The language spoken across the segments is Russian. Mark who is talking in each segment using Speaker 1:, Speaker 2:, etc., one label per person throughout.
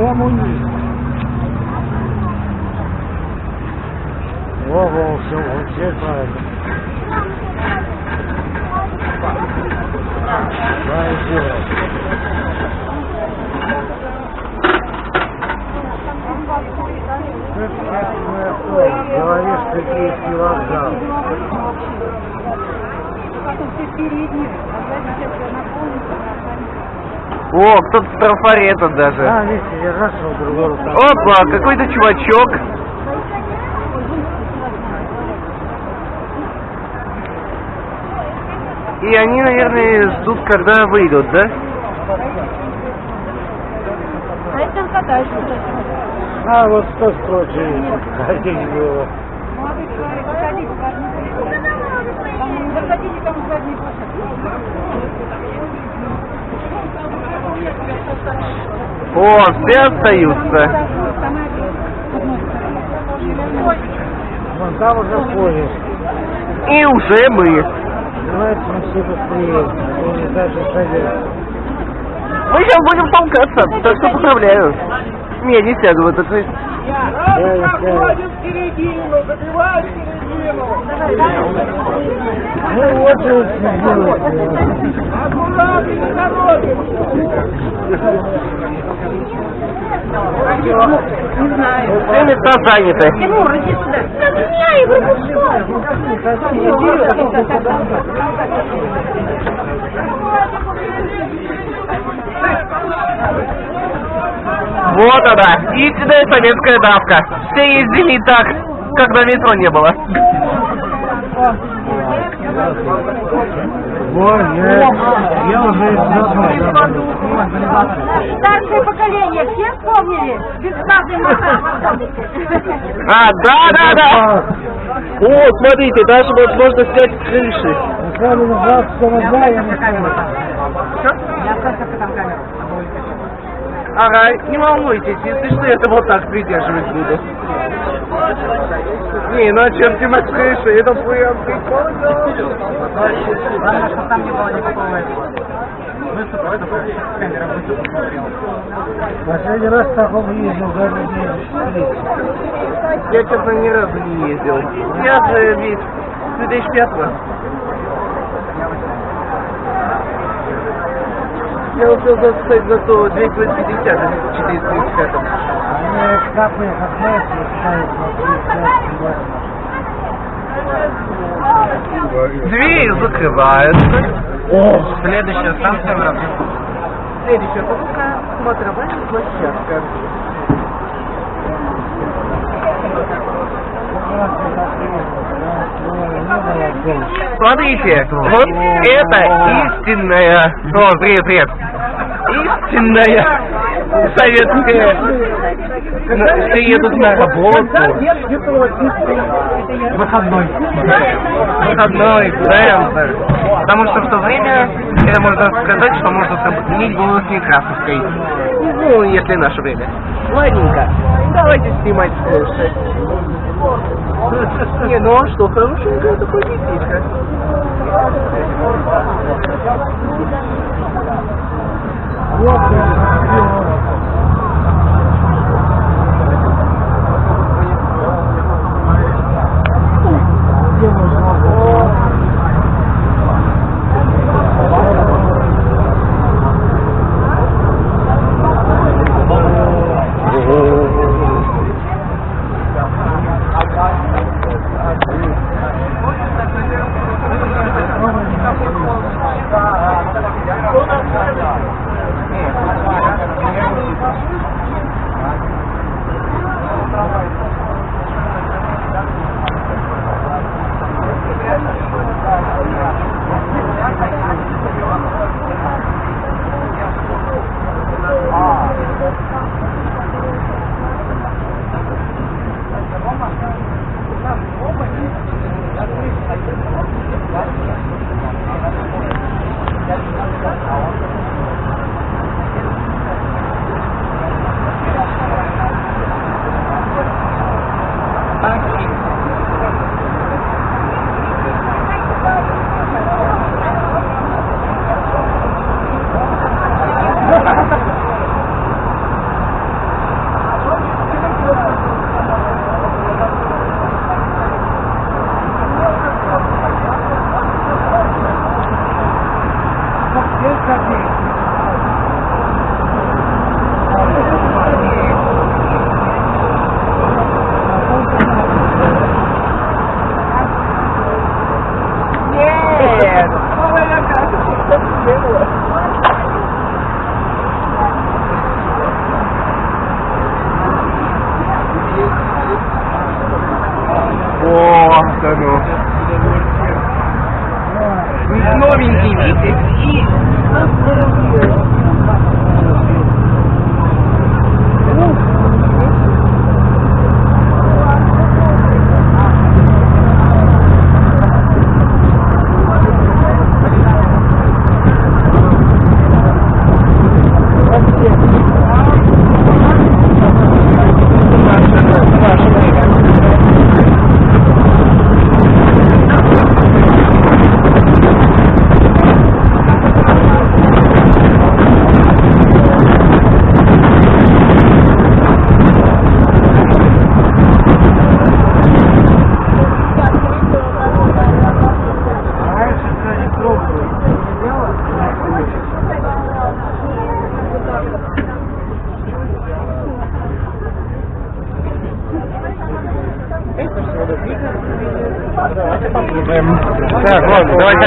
Speaker 1: Прямо у них. Во, во, все, вообще правильно. Правильно дело. Говоришь, киевский вокзал.
Speaker 2: Потом все передние, а сзади сейчас наполнится,
Speaker 3: О, кто-то с трафарета даже.
Speaker 1: А, видите, я нашел другой рукав.
Speaker 3: Опа, какой-то чувачок. И они, наверное, ждут, когда выйдут, да?
Speaker 2: А это там катаешься.
Speaker 1: А, вот что строчили, один было.
Speaker 2: Молодой человек, заходите. Там, задний
Speaker 3: О, все остаются.
Speaker 1: Вон там уже поезд.
Speaker 3: И уже мы.
Speaker 1: Давайте мы все быстрее. Даже садятся.
Speaker 3: Мы сейчас будем толкаться, так что поздравляю. Не, не сяду в этот поезд.
Speaker 1: Я не знаю. Ну вот же сделайте.
Speaker 2: Не знаю.
Speaker 3: Все места заняты.
Speaker 2: Тимур, иди сюда.
Speaker 3: Вот она, истинная советская давка. Все ездили и так, когда метро не было.
Speaker 1: Вот, я, я уже.
Speaker 2: Старшее поколение, все вспомнили? Бесплатный массаж.
Speaker 3: А, да, да, да. О, смотрите, даже вот можно снять с крыши.
Speaker 1: Я не знаю.
Speaker 3: Ага, не волнуйтесь, если что, я это вот так придерживать буду. Не, ну а чем с крыши? Это прям прикольно.
Speaker 1: Последний раз в таком ездил, даже не
Speaker 3: Я, честно, ни разу не ездил. Я же ведь с 2005 -го. Я успел записать за то 250, а не 450.
Speaker 1: Они капают, как знаете, ставят на 35
Speaker 3: Двери закрываются.
Speaker 1: О,
Speaker 3: Следующая станция Воробьев. Следующая покупка смотровая площадка. Смотрите, вот это истинная... О, привет, привет. Истинная советская... Все едут на работу.
Speaker 1: Выходной.
Speaker 3: Выходной, центр. Потому что в то время, это можно сказать, что можно сравнить было с Некрасовской. Ну, если наше время. Ладненько, давайте снимать слушать. Не, ну а что, хорошенькое такое
Speaker 1: детишко.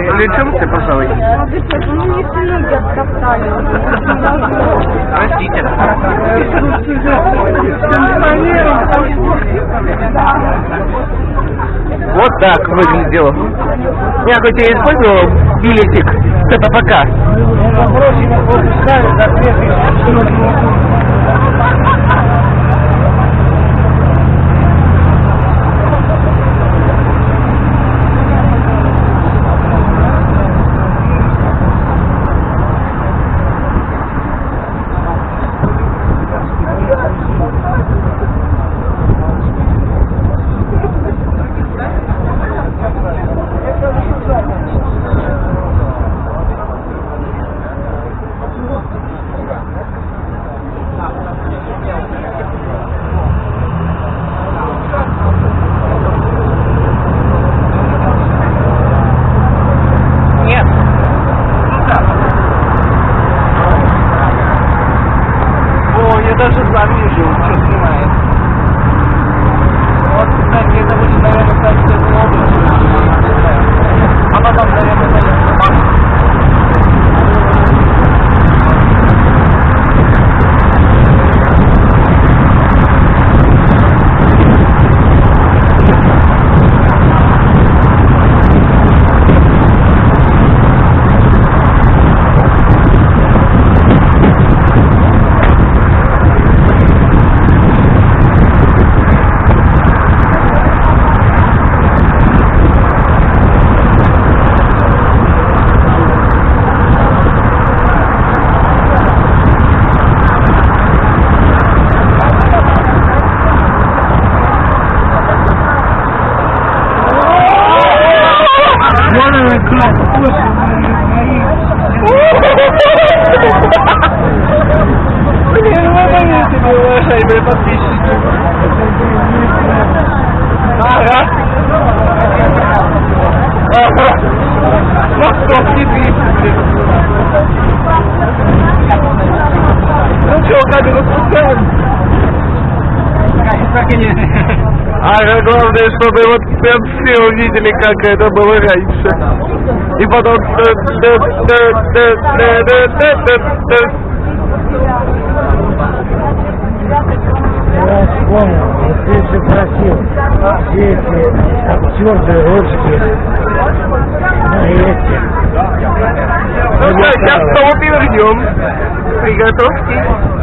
Speaker 3: Давай, включимся, пожалуй. Простите. Вот так выглядел. Я хоть и использовал билетик,
Speaker 1: это
Speaker 3: пока. Главное, чтобы вот прям все увидели, как это было раньше. И потом...
Speaker 1: Я вспомнил, вот ты же просил, все эти актеры русские, ну и эти.
Speaker 3: Ну что, сейчас снова перевернем. Приготовьтесь.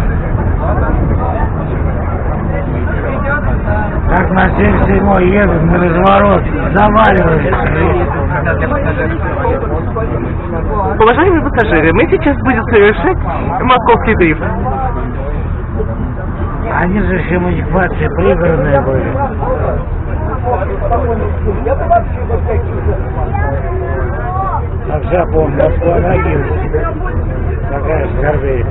Speaker 1: Как на 77 едут на разворот, заваливаются.
Speaker 3: Уважаемые пассажиры, мы сейчас будем совершать московский дрифт.
Speaker 1: Они же все муниципации пригородные были. А вся, помню, Москва Ногинск. Какая скорбей.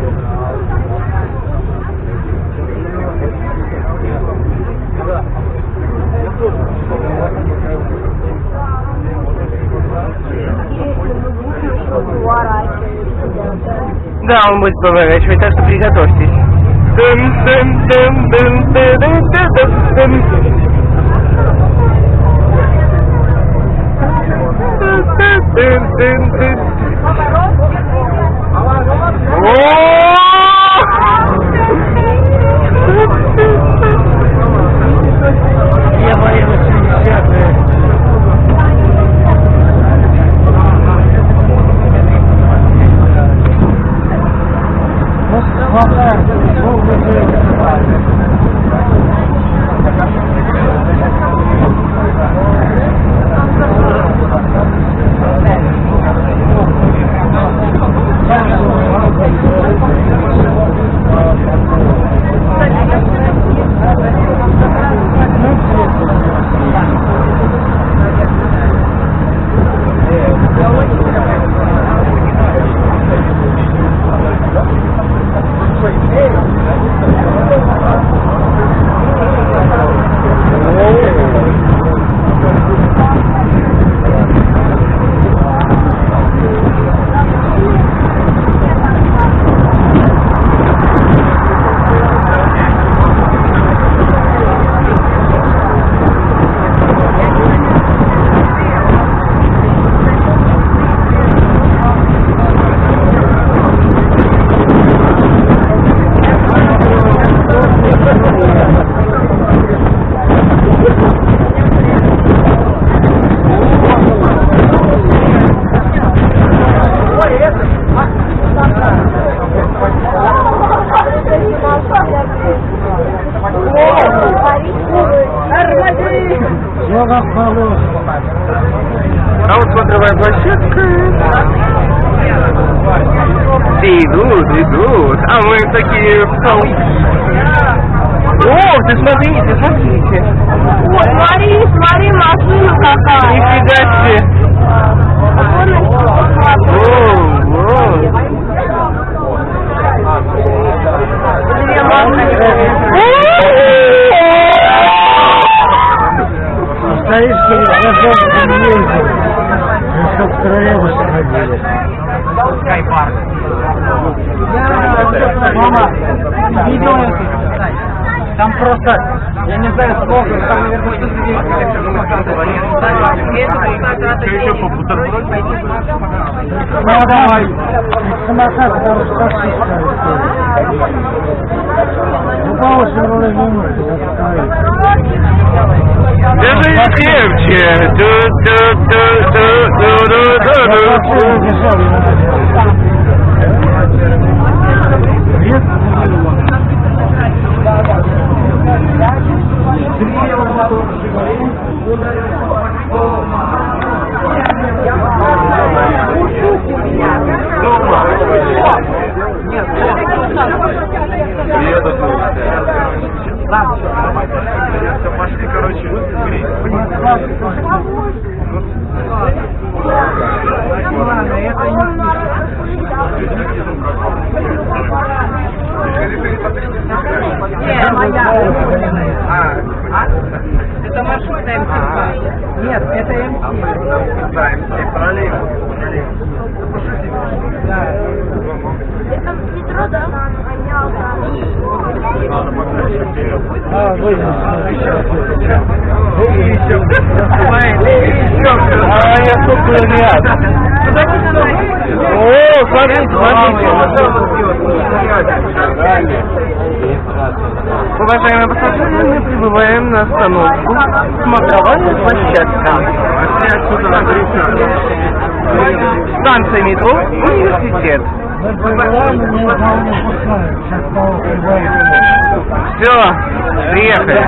Speaker 3: Да, он будет поворачивать, так что приготовьтесь. Дым, дым, Thank you. такие в толпе. О, ты смотри, ты смотрите.
Speaker 2: О, смотри, смотри, машина какая.
Speaker 3: Нифига себе. О, о.
Speaker 2: Две машины.
Speaker 1: Исторически разобран ездил. Чтоб в троллейбус ходили. Мама, видео Там просто, я не знаю сколько, там наверное Ну давай. Самокат, таксист Ну, по 8 рублей в минуту.
Speaker 3: Держи крепче. Ду-ду-ду-ду-ду-ду-ду.
Speaker 4: Пошли, короче,
Speaker 2: Это маршрутная МТК. Нет, это МТ.
Speaker 4: Да, МТ, троллейбус.
Speaker 2: Метро, да?
Speaker 1: А, выйдем.
Speaker 3: Я сколько ряд. О, смотрите, смотрите. Уважаемые пассажиры, мы прибываем на остановку Смотровая площадка. Станция метро Университет. Все, приехали.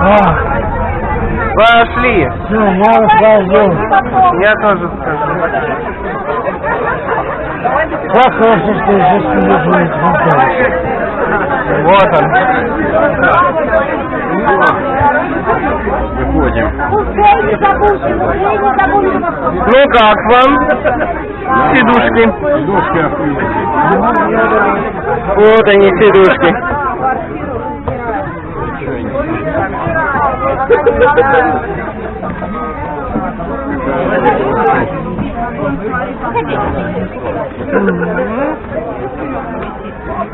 Speaker 1: А,
Speaker 3: Пошли.
Speaker 1: все, я расскажу.
Speaker 3: Я тоже скажу.
Speaker 1: Как хорошо, что здесь не будет.
Speaker 3: Вот он.
Speaker 4: Выходим.
Speaker 3: Ну как вам? Сидушки.
Speaker 4: Охуительные.
Speaker 3: Вот они, сидушки.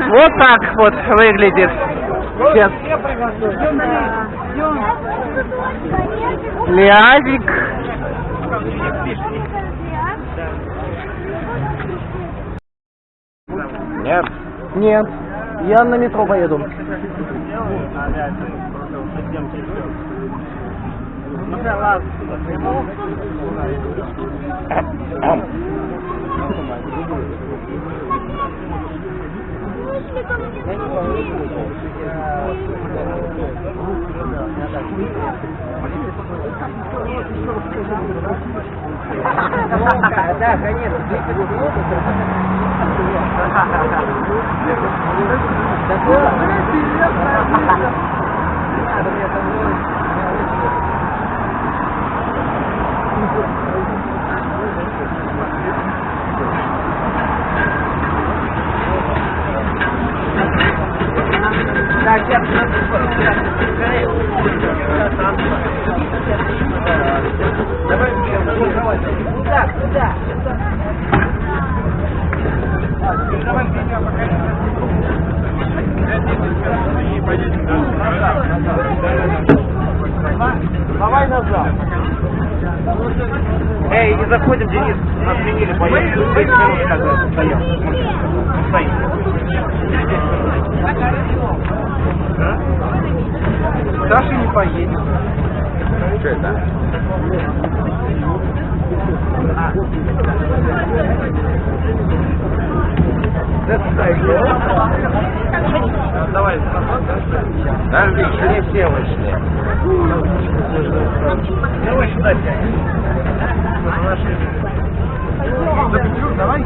Speaker 3: Вот так вот выглядит. Сейчас. Лязик.
Speaker 4: Нет.
Speaker 3: Нет. Я на метро поеду.
Speaker 4: Да, конечно, Надо мне там Давай назад. Эй, не заходим, Денис. Нас сменили, поехали. 10 минут как стоял. Стоим. Саша не поедет. Что это? Давай. Подожди, еще не все вышли. Давай сюда.
Speaker 1: Давай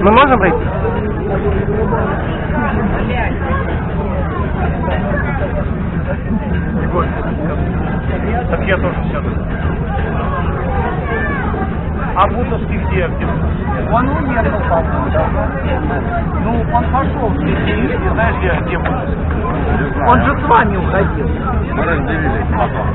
Speaker 3: Мы можем пройти?
Speaker 4: Так я тоже сяду. А Бутовский где? где?
Speaker 1: Он уехал, по-моему, да? Ну, он пошел.
Speaker 4: Ты знаешь, где, где Бутовский?
Speaker 1: Он же с вами уходил.
Speaker 4: Мы разделились потом.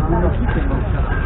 Speaker 1: vous,
Speaker 3: vous,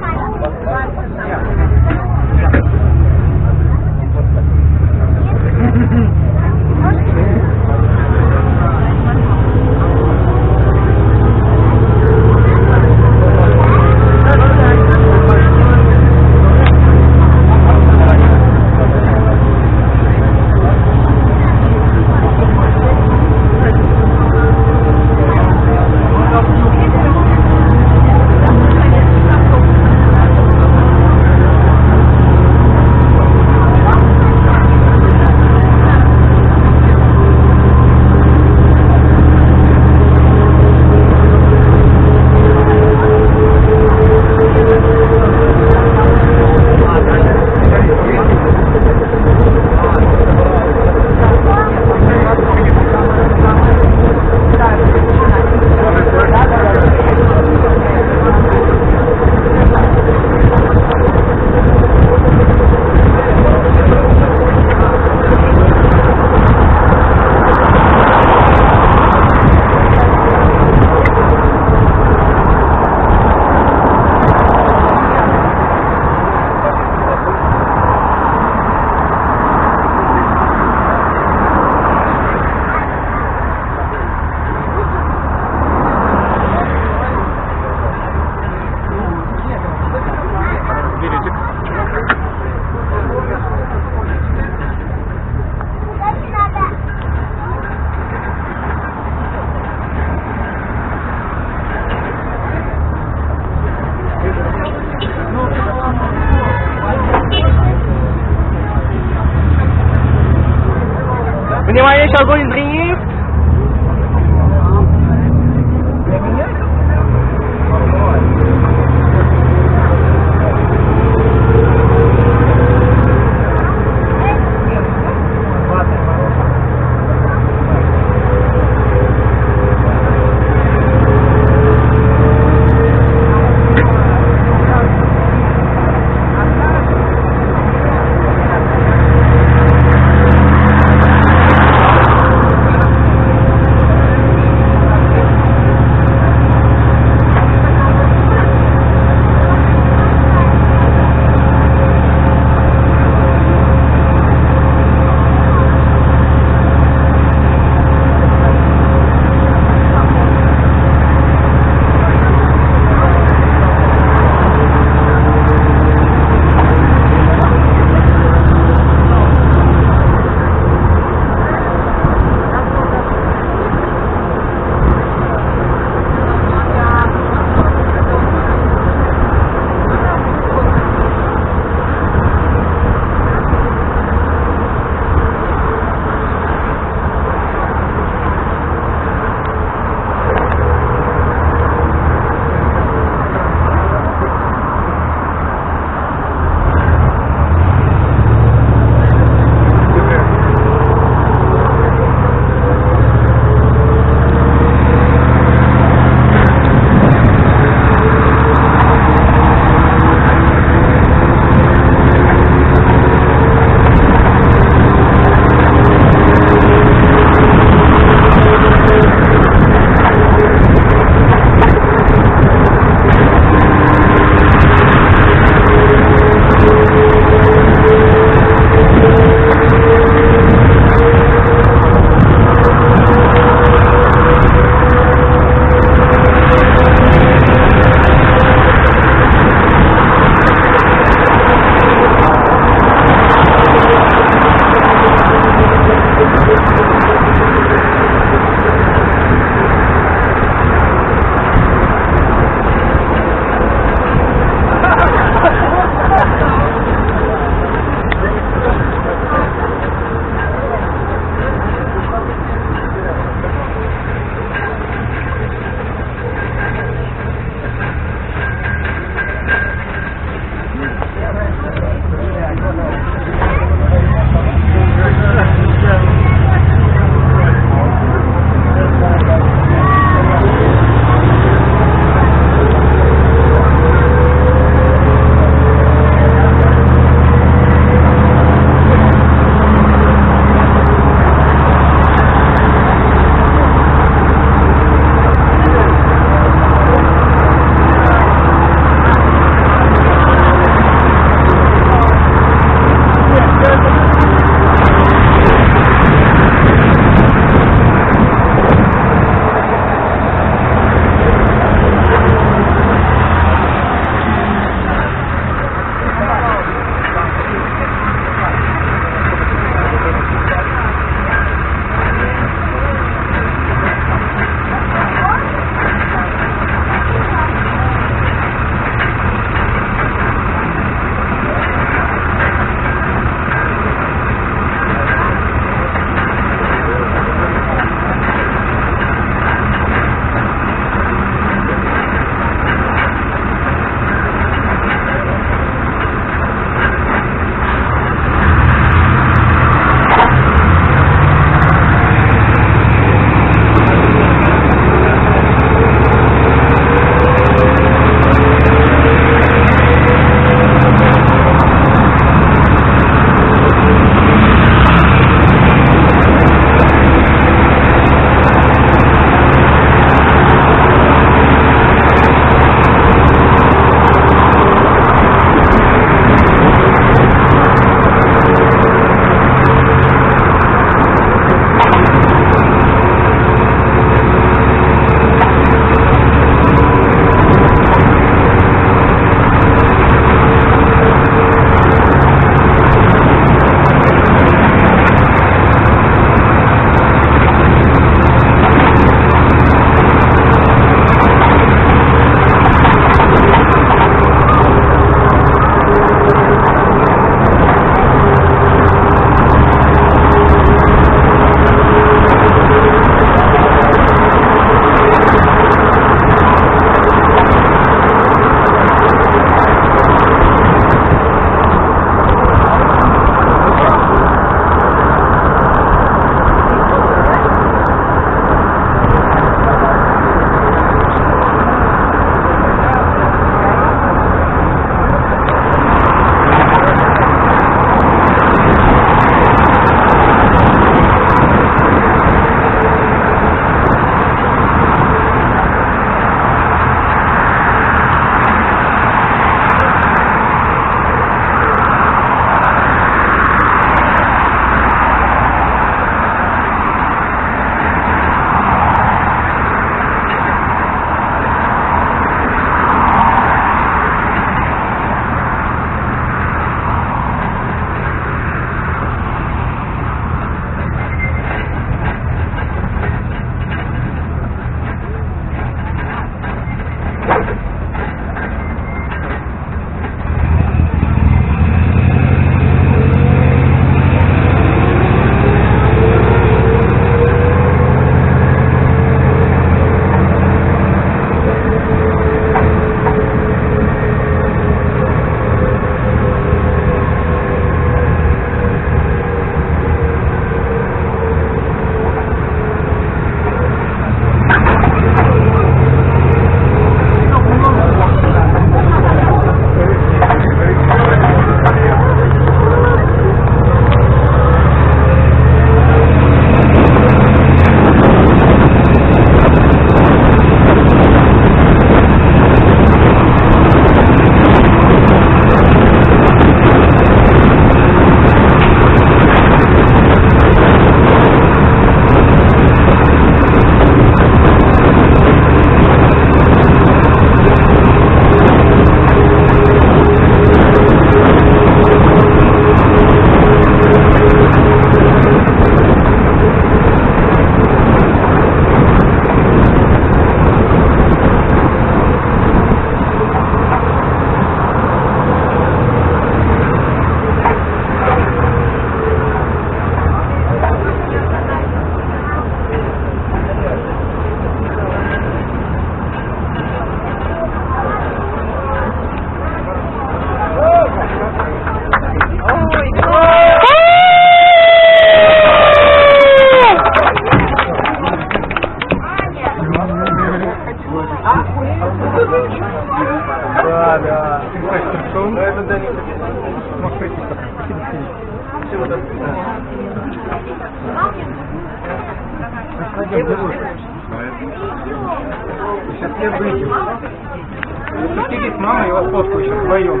Speaker 3: сейчас
Speaker 1: вдвоем.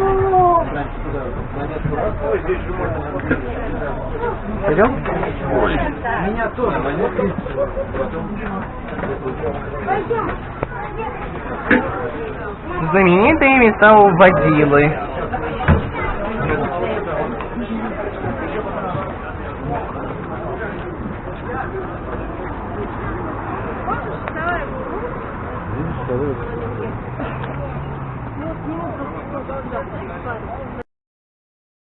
Speaker 3: Пойдем?
Speaker 1: Меня тоже.
Speaker 3: Знаменитые места у водилы.